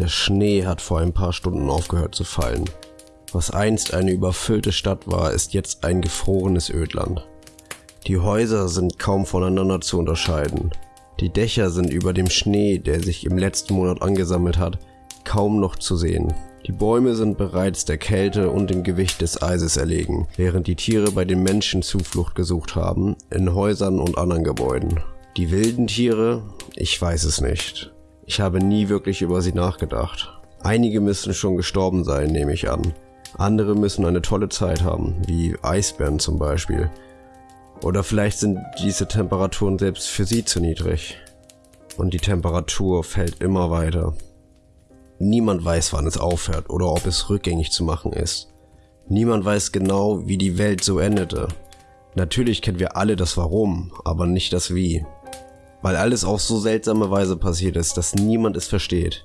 Der Schnee hat vor ein paar Stunden aufgehört zu fallen. Was einst eine überfüllte Stadt war, ist jetzt ein gefrorenes Ödland. Die Häuser sind kaum voneinander zu unterscheiden. Die Dächer sind über dem Schnee, der sich im letzten Monat angesammelt hat, kaum noch zu sehen. Die Bäume sind bereits der Kälte und dem Gewicht des Eises erlegen, während die Tiere bei den Menschen Zuflucht gesucht haben, in Häusern und anderen Gebäuden. Die wilden Tiere? Ich weiß es nicht. Ich habe nie wirklich über sie nachgedacht. Einige müssen schon gestorben sein, nehme ich an. Andere müssen eine tolle Zeit haben, wie Eisbären zum Beispiel. Oder vielleicht sind diese Temperaturen selbst für sie zu niedrig. Und die Temperatur fällt immer weiter. Niemand weiß, wann es aufhört oder ob es rückgängig zu machen ist. Niemand weiß genau, wie die Welt so endete. Natürlich kennen wir alle das Warum, aber nicht das Wie. Weil alles auf so seltsame Weise passiert ist, dass niemand es versteht.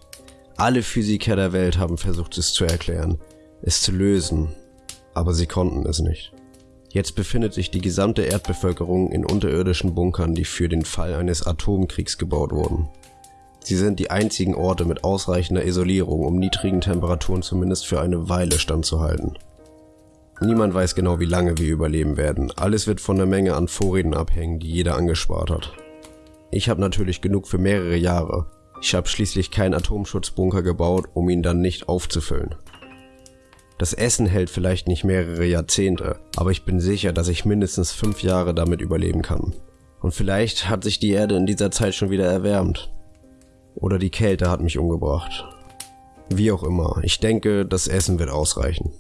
Alle Physiker der Welt haben versucht es zu erklären, es zu lösen, aber sie konnten es nicht. Jetzt befindet sich die gesamte Erdbevölkerung in unterirdischen Bunkern, die für den Fall eines Atomkriegs gebaut wurden. Sie sind die einzigen Orte mit ausreichender Isolierung, um niedrigen Temperaturen zumindest für eine Weile standzuhalten. Niemand weiß genau, wie lange wir überleben werden. Alles wird von der Menge an Vorräten abhängen, die jeder angespart hat. Ich habe natürlich genug für mehrere Jahre. Ich habe schließlich keinen Atomschutzbunker gebaut, um ihn dann nicht aufzufüllen. Das Essen hält vielleicht nicht mehrere Jahrzehnte, aber ich bin sicher, dass ich mindestens fünf Jahre damit überleben kann. Und vielleicht hat sich die Erde in dieser Zeit schon wieder erwärmt. Oder die Kälte hat mich umgebracht. Wie auch immer, ich denke, das Essen wird ausreichen.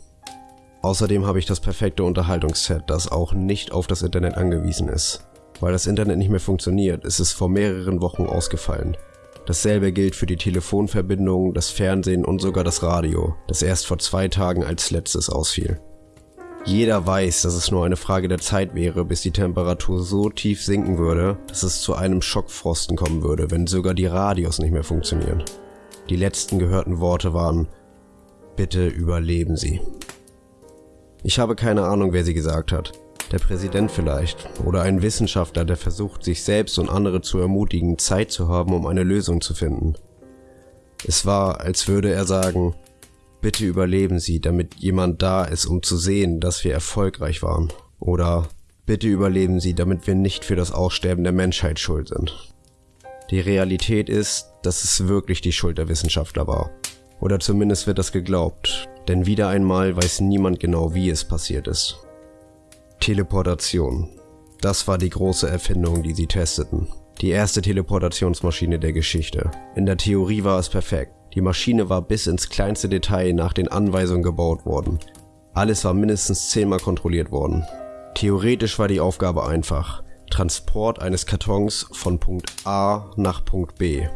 Außerdem habe ich das perfekte Unterhaltungsset, das auch nicht auf das Internet angewiesen ist. Weil das Internet nicht mehr funktioniert, ist es vor mehreren Wochen ausgefallen. Dasselbe gilt für die Telefonverbindung, das Fernsehen und sogar das Radio, das erst vor zwei Tagen als letztes ausfiel. Jeder weiß, dass es nur eine Frage der Zeit wäre, bis die Temperatur so tief sinken würde, dass es zu einem Schockfrosten kommen würde, wenn sogar die Radios nicht mehr funktionieren. Die letzten gehörten Worte waren, bitte überleben Sie. Ich habe keine Ahnung, wer sie gesagt hat. Der Präsident vielleicht. Oder ein Wissenschaftler, der versucht, sich selbst und andere zu ermutigen, Zeit zu haben, um eine Lösung zu finden. Es war, als würde er sagen, Bitte überleben Sie, damit jemand da ist, um zu sehen, dass wir erfolgreich waren. Oder bitte überleben Sie, damit wir nicht für das Aussterben der Menschheit schuld sind. Die Realität ist, dass es wirklich die Schuld der Wissenschaftler war. Oder zumindest wird das geglaubt, denn wieder einmal weiß niemand genau, wie es passiert ist. Teleportation. Das war die große Erfindung, die sie testeten. Die erste Teleportationsmaschine der Geschichte. In der Theorie war es perfekt. Die Maschine war bis ins kleinste Detail nach den Anweisungen gebaut worden. Alles war mindestens zehnmal kontrolliert worden. Theoretisch war die Aufgabe einfach. Transport eines Kartons von Punkt A nach Punkt B.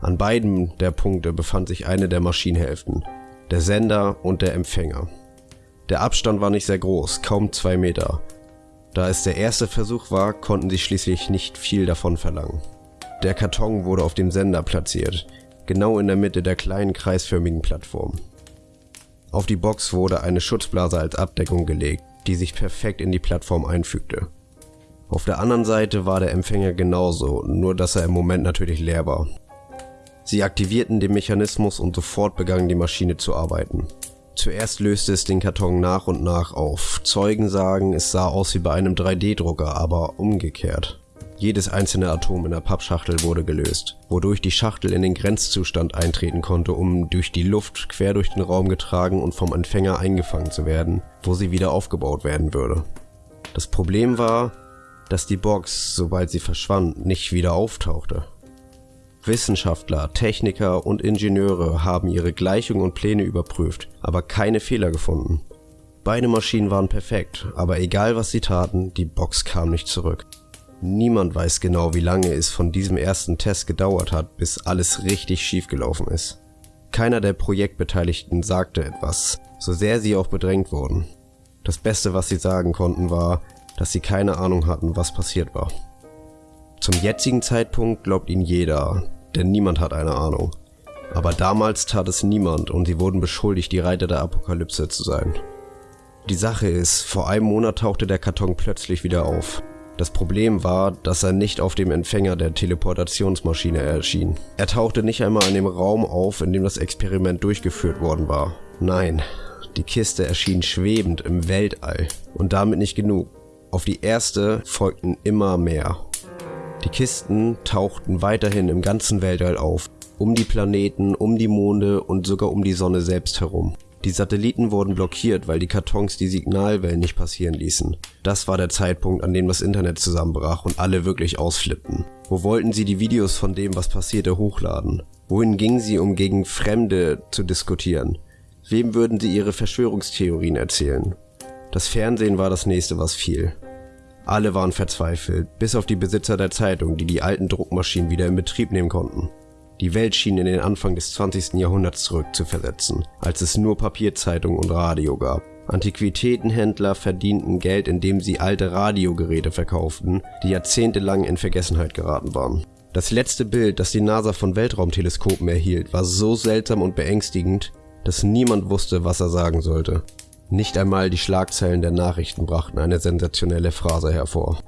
An beiden der Punkte befand sich eine der Maschinenhälften, der Sender und der Empfänger. Der Abstand war nicht sehr groß, kaum zwei Meter. Da es der erste Versuch war, konnten sie schließlich nicht viel davon verlangen. Der Karton wurde auf dem Sender platziert, genau in der Mitte der kleinen kreisförmigen Plattform. Auf die Box wurde eine Schutzblase als Abdeckung gelegt, die sich perfekt in die Plattform einfügte. Auf der anderen Seite war der Empfänger genauso, nur dass er im Moment natürlich leer war. Sie aktivierten den Mechanismus und sofort begann die Maschine zu arbeiten. Zuerst löste es den Karton nach und nach auf. Zeugen sagen, es sah aus wie bei einem 3D-Drucker, aber umgekehrt. Jedes einzelne Atom in der Pappschachtel wurde gelöst, wodurch die Schachtel in den Grenzzustand eintreten konnte, um durch die Luft quer durch den Raum getragen und vom Empfänger eingefangen zu werden, wo sie wieder aufgebaut werden würde. Das Problem war, dass die Box, sobald sie verschwand, nicht wieder auftauchte. Wissenschaftler, Techniker und Ingenieure haben ihre Gleichungen und Pläne überprüft, aber keine Fehler gefunden. Beide Maschinen waren perfekt, aber egal was sie taten, die Box kam nicht zurück. Niemand weiß genau, wie lange es von diesem ersten Test gedauert hat, bis alles richtig schief gelaufen ist. Keiner der Projektbeteiligten sagte etwas, so sehr sie auch bedrängt wurden. Das Beste, was sie sagen konnten, war, dass sie keine Ahnung hatten, was passiert war. Zum jetzigen Zeitpunkt glaubt ihnen jeder, denn niemand hat eine Ahnung. Aber damals tat es niemand und sie wurden beschuldigt, die Reiter der Apokalypse zu sein. Die Sache ist, vor einem Monat tauchte der Karton plötzlich wieder auf. Das Problem war, dass er nicht auf dem Empfänger der Teleportationsmaschine erschien. Er tauchte nicht einmal in dem Raum auf, in dem das Experiment durchgeführt worden war. Nein, die Kiste erschien schwebend im Weltall. Und damit nicht genug. Auf die erste folgten immer mehr. Die Kisten tauchten weiterhin im ganzen Weltall auf, um die Planeten, um die Monde und sogar um die Sonne selbst herum. Die Satelliten wurden blockiert, weil die Kartons die Signalwellen nicht passieren ließen. Das war der Zeitpunkt, an dem das Internet zusammenbrach und alle wirklich ausflippten. Wo wollten sie die Videos von dem, was passierte, hochladen? Wohin gingen sie, um gegen Fremde zu diskutieren? Wem würden sie ihre Verschwörungstheorien erzählen? Das Fernsehen war das nächste, was fiel. Alle waren verzweifelt, bis auf die Besitzer der Zeitung, die die alten Druckmaschinen wieder in Betrieb nehmen konnten. Die Welt schien in den Anfang des 20. Jahrhunderts zurückzuversetzen, als es nur Papierzeitungen und Radio gab. Antiquitätenhändler verdienten Geld, indem sie alte Radiogeräte verkauften, die jahrzehntelang in Vergessenheit geraten waren. Das letzte Bild, das die NASA von Weltraumteleskopen erhielt, war so seltsam und beängstigend, dass niemand wusste, was er sagen sollte. Nicht einmal die Schlagzeilen der Nachrichten brachten eine sensationelle Phrase hervor.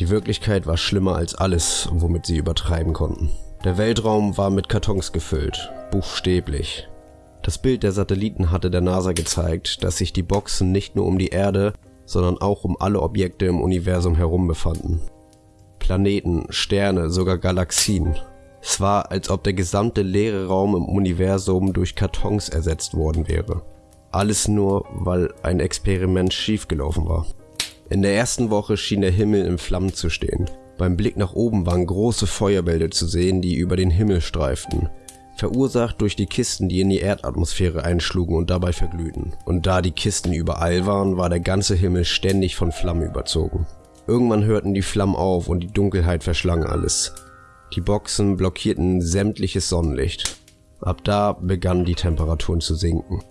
Die Wirklichkeit war schlimmer als alles, womit sie übertreiben konnten. Der Weltraum war mit Kartons gefüllt, buchstäblich. Das Bild der Satelliten hatte der NASA gezeigt, dass sich die Boxen nicht nur um die Erde, sondern auch um alle Objekte im Universum herum befanden. Planeten, Sterne, sogar Galaxien. Es war, als ob der gesamte leere Raum im Universum durch Kartons ersetzt worden wäre. Alles nur, weil ein Experiment schiefgelaufen war. In der ersten Woche schien der Himmel in Flammen zu stehen. Beim Blick nach oben waren große Feuerbälle zu sehen, die über den Himmel streiften, verursacht durch die Kisten, die in die Erdatmosphäre einschlugen und dabei verglühten. Und da die Kisten überall waren, war der ganze Himmel ständig von Flammen überzogen. Irgendwann hörten die Flammen auf und die Dunkelheit verschlang alles. Die Boxen blockierten sämtliches Sonnenlicht. Ab da begannen die Temperaturen zu sinken.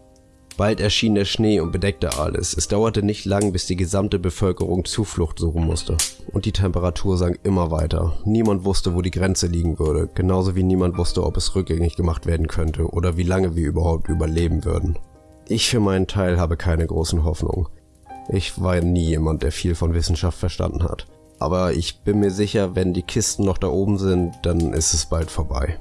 Bald erschien der Schnee und bedeckte alles. Es dauerte nicht lang, bis die gesamte Bevölkerung Zuflucht suchen musste. Und die Temperatur sank immer weiter. Niemand wusste, wo die Grenze liegen würde, genauso wie niemand wusste, ob es rückgängig gemacht werden könnte oder wie lange wir überhaupt überleben würden. Ich für meinen Teil habe keine großen Hoffnungen. Ich war nie jemand, der viel von Wissenschaft verstanden hat. Aber ich bin mir sicher, wenn die Kisten noch da oben sind, dann ist es bald vorbei.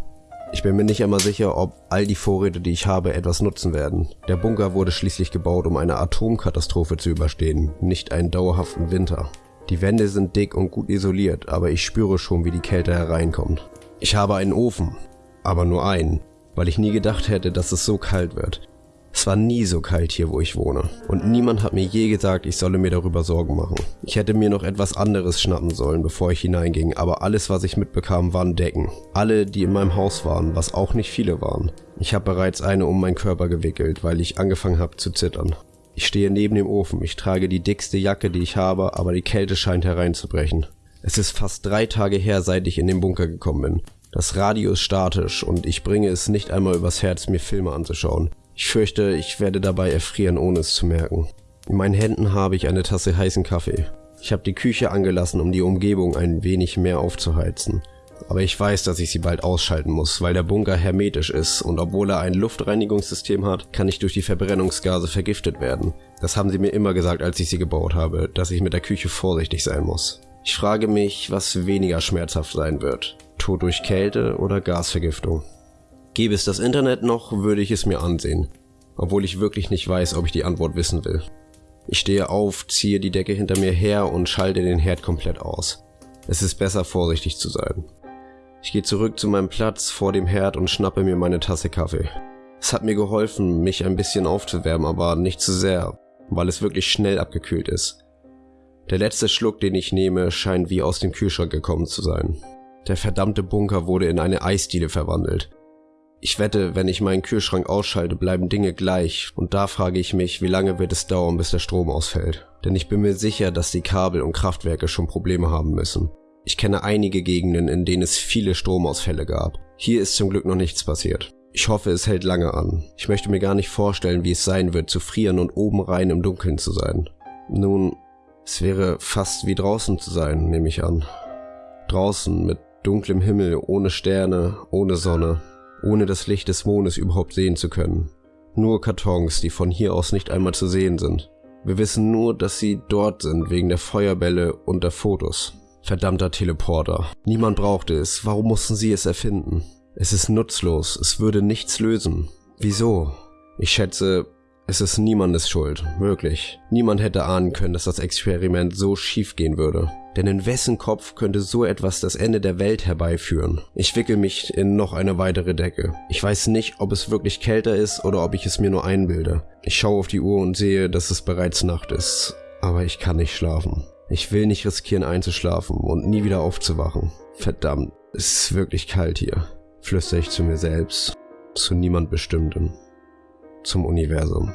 Ich bin mir nicht einmal sicher, ob all die Vorräte, die ich habe, etwas nutzen werden. Der Bunker wurde schließlich gebaut, um eine Atomkatastrophe zu überstehen, nicht einen dauerhaften Winter. Die Wände sind dick und gut isoliert, aber ich spüre schon, wie die Kälte hereinkommt. Ich habe einen Ofen, aber nur einen, weil ich nie gedacht hätte, dass es so kalt wird. Es war nie so kalt hier, wo ich wohne. Und niemand hat mir je gesagt, ich solle mir darüber Sorgen machen. Ich hätte mir noch etwas anderes schnappen sollen, bevor ich hineinging, aber alles, was ich mitbekam, waren Decken. Alle, die in meinem Haus waren, was auch nicht viele waren. Ich habe bereits eine um meinen Körper gewickelt, weil ich angefangen habe zu zittern. Ich stehe neben dem Ofen, ich trage die dickste Jacke, die ich habe, aber die Kälte scheint hereinzubrechen. Es ist fast drei Tage her, seit ich in den Bunker gekommen bin. Das Radio ist statisch und ich bringe es nicht einmal übers Herz, mir Filme anzuschauen. Ich fürchte, ich werde dabei erfrieren, ohne es zu merken. In meinen Händen habe ich eine Tasse heißen Kaffee. Ich habe die Küche angelassen, um die Umgebung ein wenig mehr aufzuheizen. Aber ich weiß, dass ich sie bald ausschalten muss, weil der Bunker hermetisch ist und obwohl er ein Luftreinigungssystem hat, kann ich durch die Verbrennungsgase vergiftet werden. Das haben sie mir immer gesagt, als ich sie gebaut habe, dass ich mit der Küche vorsichtig sein muss. Ich frage mich, was weniger schmerzhaft sein wird. Tod durch Kälte oder Gasvergiftung. Gäbe es das Internet noch, würde ich es mir ansehen, obwohl ich wirklich nicht weiß, ob ich die Antwort wissen will. Ich stehe auf, ziehe die Decke hinter mir her und schalte den Herd komplett aus. Es ist besser, vorsichtig zu sein. Ich gehe zurück zu meinem Platz vor dem Herd und schnappe mir meine Tasse Kaffee. Es hat mir geholfen, mich ein bisschen aufzuwärmen, aber nicht zu sehr, weil es wirklich schnell abgekühlt ist. Der letzte Schluck, den ich nehme, scheint wie aus dem Kühlschrank gekommen zu sein. Der verdammte Bunker wurde in eine Eisdiele verwandelt. Ich wette, wenn ich meinen Kühlschrank ausschalte, bleiben Dinge gleich und da frage ich mich, wie lange wird es dauern, bis der Strom ausfällt. Denn ich bin mir sicher, dass die Kabel und Kraftwerke schon Probleme haben müssen. Ich kenne einige Gegenden, in denen es viele Stromausfälle gab. Hier ist zum Glück noch nichts passiert. Ich hoffe, es hält lange an. Ich möchte mir gar nicht vorstellen, wie es sein wird, zu frieren und oben rein im Dunkeln zu sein. Nun, es wäre fast wie draußen zu sein, nehme ich an. Draußen mit dunklem Himmel, ohne Sterne, ohne Sonne, ohne das Licht des Mondes überhaupt sehen zu können. Nur Kartons, die von hier aus nicht einmal zu sehen sind. Wir wissen nur, dass sie dort sind wegen der Feuerbälle und der Fotos. Verdammter Teleporter. Niemand brauchte es. Warum mussten sie es erfinden? Es ist nutzlos. Es würde nichts lösen. Wieso? Ich schätze, es ist niemandes Schuld, wirklich. Niemand hätte ahnen können, dass das Experiment so schief gehen würde. Denn in wessen Kopf könnte so etwas das Ende der Welt herbeiführen? Ich wickel mich in noch eine weitere Decke. Ich weiß nicht, ob es wirklich kälter ist oder ob ich es mir nur einbilde. Ich schaue auf die Uhr und sehe, dass es bereits Nacht ist. Aber ich kann nicht schlafen. Ich will nicht riskieren einzuschlafen und nie wieder aufzuwachen. Verdammt, es ist wirklich kalt hier, flüstere ich zu mir selbst, zu niemand Bestimmtem zum Universum.